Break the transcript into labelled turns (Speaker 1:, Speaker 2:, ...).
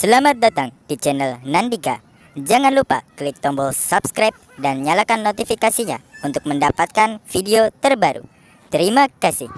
Speaker 1: Selamat datang di channel Nandika. Jangan lupa klik tombol subscribe dan nyalakan notifikasinya untuk mendapatkan video terbaru. Terima kasih.